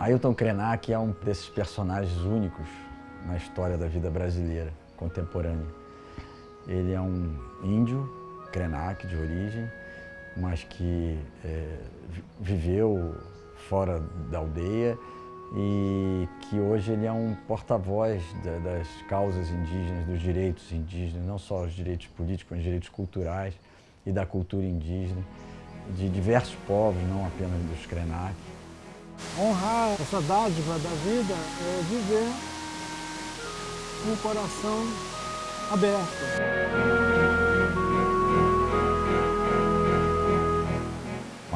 Ailton Krenak é um desses personagens únicos na história da vida brasileira contemporânea. Ele é um índio, Krenak de origem, mas que é, viveu fora da aldeia e que hoje ele é um porta-voz das causas indígenas, dos direitos indígenas, não só os direitos políticos, mas os direitos culturais e da cultura indígena, de diversos povos, não apenas dos Krenak. Honrar essa dádiva da vida é viver com o coração aberto.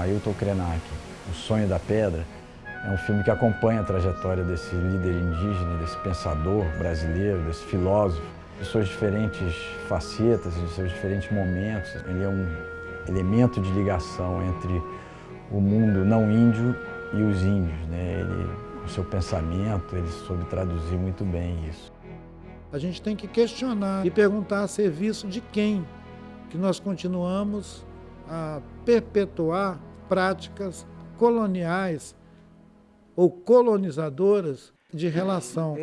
Ailton Krenak, O Sonho da Pedra, é um filme que acompanha a trajetória desse líder indígena, desse pensador brasileiro, desse filósofo, de suas diferentes facetas, de seus diferentes momentos. Ele é um elemento de ligação entre o mundo não índio e os índios. Né? Ele, o seu pensamento, ele soube traduzir muito bem isso. A gente tem que questionar e perguntar a serviço de quem que nós continuamos a perpetuar práticas coloniais ou colonizadoras de relação.